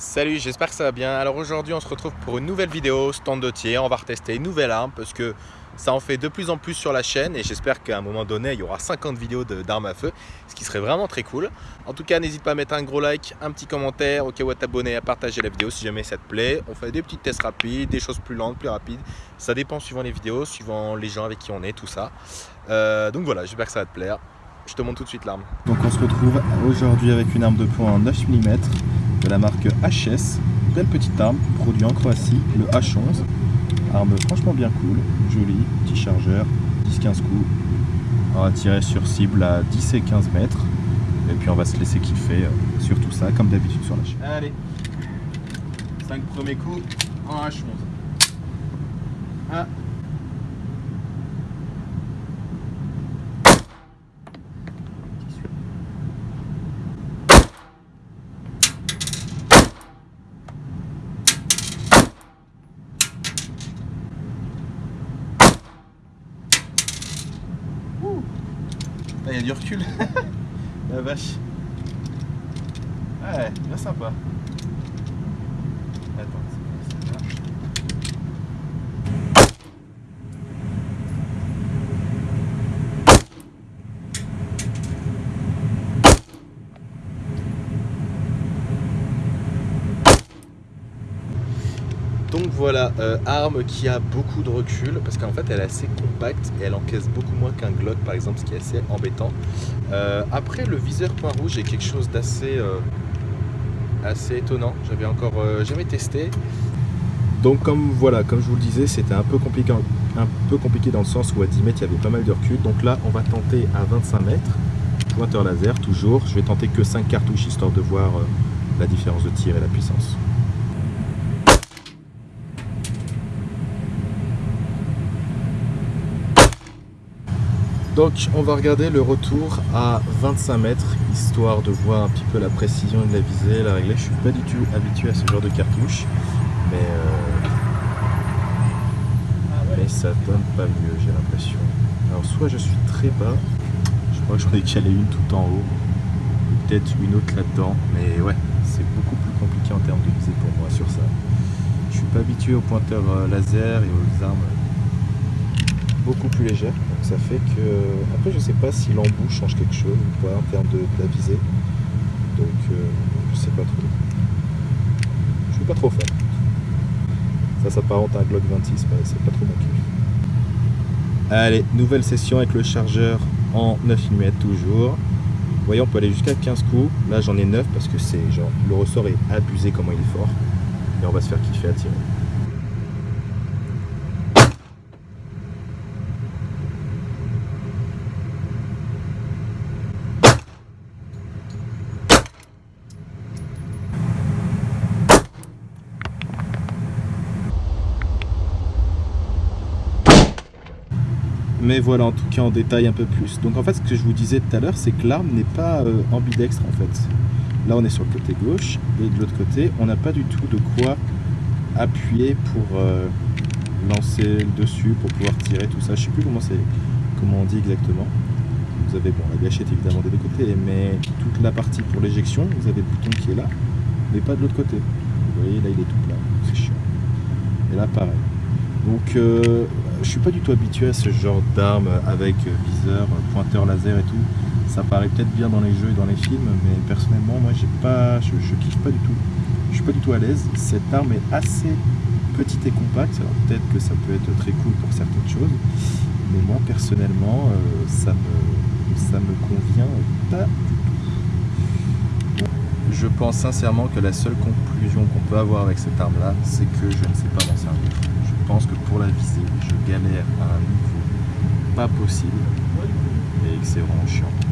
Salut, j'espère que ça va bien. Alors aujourd'hui on se retrouve pour une nouvelle vidéo stand de tir. On va retester une nouvelle arme parce que ça en fait de plus en plus sur la chaîne et j'espère qu'à un moment donné il y aura 50 vidéos d'armes à feu, ce qui serait vraiment très cool. En tout cas n'hésite pas à mettre un gros like, un petit commentaire, au cas où à t'abonner, à partager la vidéo si jamais ça te plaît. On fait des petits tests rapides, des choses plus lentes, plus rapides. Ça dépend suivant les vidéos, suivant les gens avec qui on est, tout ça. Euh, donc voilà, j'espère que ça va te plaire. Je te montre tout de suite l'arme. Donc on se retrouve aujourd'hui avec une arme de poing en 9 mm de la marque HS. Belle petite arme, produit en Croatie, le H11. Arme franchement bien cool, jolie, petit chargeur, 10-15 coups. On va tirer sur cible à 10 et 15 mètres. Et puis on va se laisser kiffer euh, sur tout ça, comme d'habitude sur la chaîne. Allez, 5 premiers coups en H11. 1, il y a du recul. La vache. Ouais, bien sympa. Attends, c'est là? Donc voilà, euh, arme qui a beaucoup de recul parce qu'en fait elle est assez compacte et elle encaisse beaucoup moins qu'un Glock par exemple, ce qui est assez embêtant. Euh, après le viseur point rouge est quelque chose d'assez euh, assez étonnant, j'avais encore jamais testé. Donc comme voilà, comme je vous le disais, c'était un peu compliqué un peu compliqué dans le sens où à 10 mètres il y avait pas mal de recul. Donc là on va tenter à 25 mètres, pointeur laser toujours. Je vais tenter que 5 cartouches histoire de voir la différence de tir et la puissance. Donc on va regarder le retour à 25 mètres, histoire de voir un petit peu la précision de la visée, la réglée. Je suis pas du tout habitué à ce genre de cartouche, mais, euh, mais ça donne pas mieux j'ai l'impression. Alors soit je suis très bas, je crois que j'en ai calé une tout en haut, peut-être une autre là-dedans, mais ouais, c'est beaucoup plus compliqué en termes de visée pour moi sur ça. Je suis pas habitué aux pointeurs euh, laser et aux armes beaucoup plus légère. Ça fait que. Après, je sais pas si l'embout change quelque chose ou pas en termes de, la visée. Donc euh, je sais pas trop. Je suis pas trop fan. Ça s'apparente à un Glock 26, mais c'est pas trop mon kiff. Allez, nouvelle session avec le chargeur en 9 mm toujours. Vous voyez, on peut aller jusqu'à 15 coups. Là, j'en ai 9 parce que c'est genre le ressort est abusé comment il est fort. Et on va se faire kiffer à tirer. Mais voilà en tout cas en détail un peu plus. Donc en fait ce que je vous disais tout à l'heure c'est que l'arme n'est pas euh, ambidextre en fait. Là on est sur le côté gauche et de l'autre côté on n'a pas du tout de quoi appuyer pour euh, lancer dessus, pour pouvoir tirer tout ça. Je sais plus comment c'est comment on dit exactement. Vous avez bon la gâchette évidemment des deux côtés mais toute la partie pour l'éjection vous avez le bouton qui est là mais pas de l'autre côté. Vous voyez là il est tout plat, c'est chiant. Et là pareil. Donc euh, je suis pas du tout habitué à ce genre d'arme avec viseur, pointeur laser et tout. Ça paraît peut-être bien dans les jeux et dans les films, mais personnellement, moi, j'ai pas, je, je kiffe pas du tout. Je suis pas du tout à l'aise. Cette arme est assez petite et compacte, alors peut-être que ça peut être très cool pour certaines choses, mais moi, personnellement, euh, ça, me, ça me convient pas. Je pense sincèrement que la seule conclusion qu'on peut avoir avec cette arme-là, c'est que je ne sais pas m'en servir. Je pense que pour la viser, je galère à un niveau pas possible et que c'est vraiment chiant.